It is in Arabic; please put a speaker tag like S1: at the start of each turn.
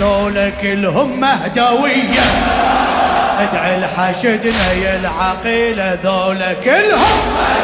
S1: ذولا كلهم مهدوية. ادعي الحشدنا يا العقيلة ذولا كلهم مهدوية